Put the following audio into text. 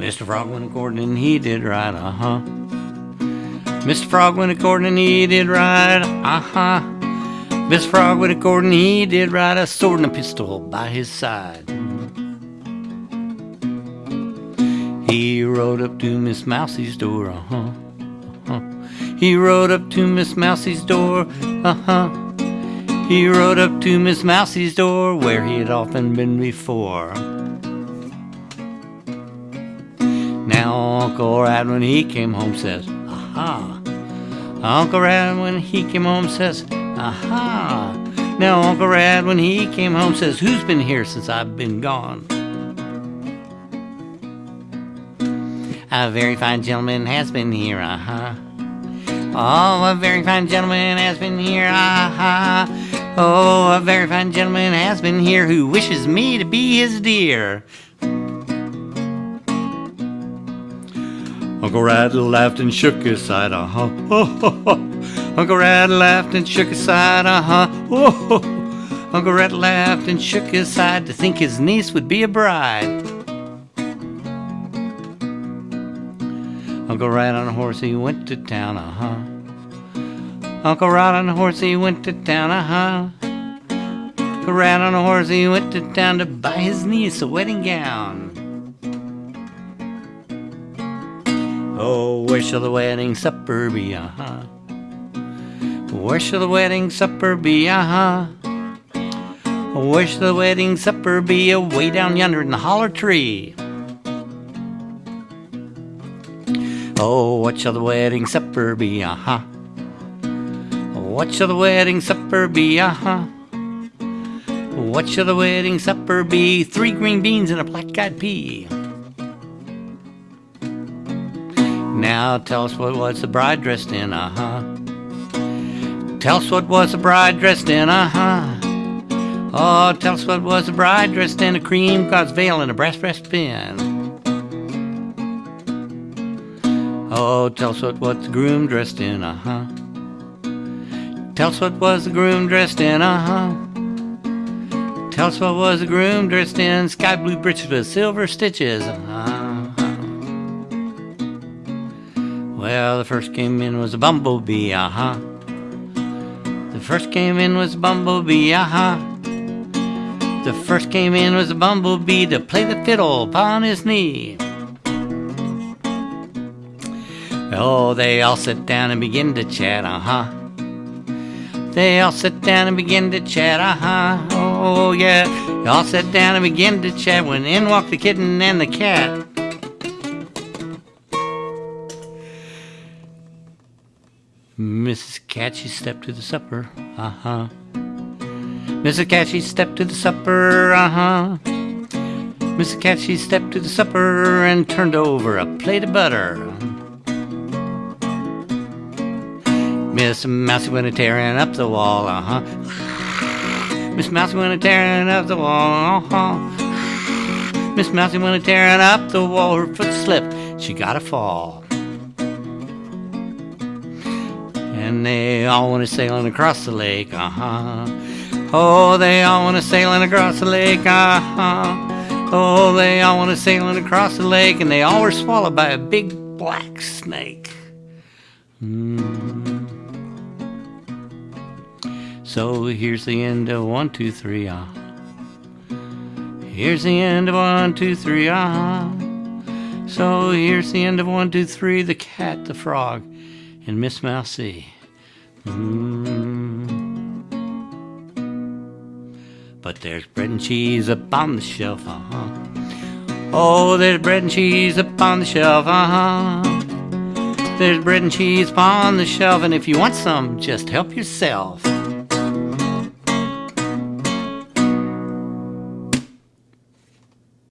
Mr. Frog went according and he did right, uh huh. Mr. Frog went according and he did right, uh huh. Mr. Frog went according and he did right, a sword and a pistol by his side. He rode up to Miss Mousie's door, uh huh. Uh-huh. He rode up to Miss Mousie's door, uh huh. He rode up to Miss Mousie's door where he had often been before. Now Uncle Rat when he came home says, Aha. Uncle Rat when he came home says, Aha. Now Uncle Rat when he came home says, Who's been here since I've been gone? A very fine gentleman has been here, uh-huh. Oh, a very fine gentleman has been here, uh-huh. Oh, a very fine gentleman has been here who wishes me to be his dear. Uncle Rat laughed and shook his side, uh-huh. Uncle Rat laughed and shook his side, uh-huh. Uncle Rat laughed and shook his side to think his niece would be a bride. Uncle Rat on a horse, he went to town, uh-huh. Uncle Rat on a horse, he went to town, uh-huh. Uncle Rat on a horse, he went to town to buy his niece a wedding gown. Oh, where shall the wedding supper be, uh-huh? Where shall the wedding supper be, uh-huh? Where shall the wedding supper be? Away down yonder in the holler tree. Oh, what shall the wedding supper be? Uh huh. What shall the wedding supper be? Uh huh. What shall the wedding supper be? Three green beans and a black eyed pea. Now tell us what was the bride dressed in? Uh huh. Tell us what was the bride dressed in? Uh huh. Oh, tell us what was the bride dressed in? A cream gauze veil and a brass breastpin. Oh, tell us what was the groom dressed in, uh huh. Tell us what was the groom dressed in, uh huh. Tell us what was the groom dressed in, sky blue breeches with silver stitches, uh huh. Well, the first came in was a bumblebee, uh huh. The first came in was a bumblebee, uh huh. The first came in was a bumblebee to play the fiddle upon his knee. Oh, they all sit down and begin to chat, uh huh. They all sit down and begin to chat, uh huh. Oh, yeah. They all sit down and begin to chat when in walked the kitten and the cat. Mrs. Cat, she stepped to the supper, uh huh. Mrs. Cat, she stepped to the supper, uh huh. Mrs. Cat, she stepped to the supper and turned over a plate of butter. Miss Mousie went a tearing up the wall, uh huh. Miss Mousie went a tearing up the wall, uh huh. Miss Mousie went a tearing up the wall, her foot slipped, she got a fall. And they all went a sailing across the lake, uh huh. Oh, they all went a sailing across the lake, uh huh. Oh, they all went a sailing across the lake, and they all were swallowed by a big black snake. Mm. So here's the end of one, two, three, ah. Here's the end of one, two, three, ah. So here's the end of one, two, three, the cat, the frog, and Miss Mousie. Mm. But there's bread and cheese up on the shelf, uh huh. Oh, there's bread and cheese up on the shelf, uh huh. There's bread and cheese upon the shelf, and if you want some, just help yourself.